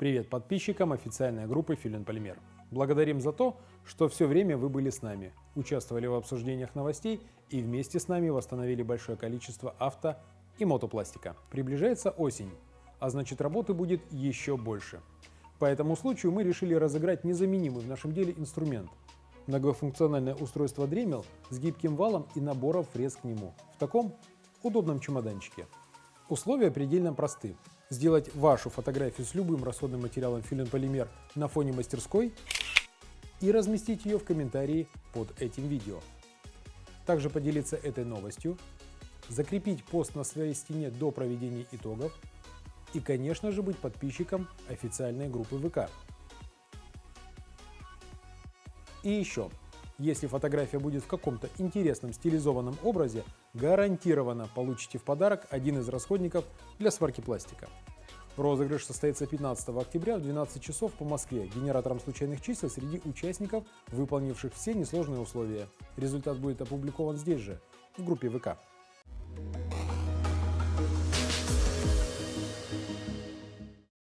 Привет подписчикам официальной группы Филин Полимер. Благодарим за то, что все время вы были с нами, участвовали в обсуждениях новостей и вместе с нами восстановили большое количество авто и мотопластика. Приближается осень, а значит работы будет еще больше. По этому случаю мы решили разыграть незаменимый в нашем деле инструмент – многофункциональное устройство Dremel с гибким валом и набором фрез к нему в таком удобном чемоданчике. Условия предельно просты сделать вашу фотографию с любым расходным материалом филин-полимер на фоне мастерской и разместить ее в комментарии под этим видео. Также поделиться этой новостью, закрепить пост на своей стене до проведения итогов и, конечно же, быть подписчиком официальной группы ВК. И еще, если фотография будет в каком-то интересном стилизованном образе, гарантированно получите в подарок один из расходников для сварки пластика. Розыгрыш состоится 15 октября в 12 часов по Москве генератором случайных чисел среди участников, выполнивших все несложные условия. Результат будет опубликован здесь же, в группе ВК.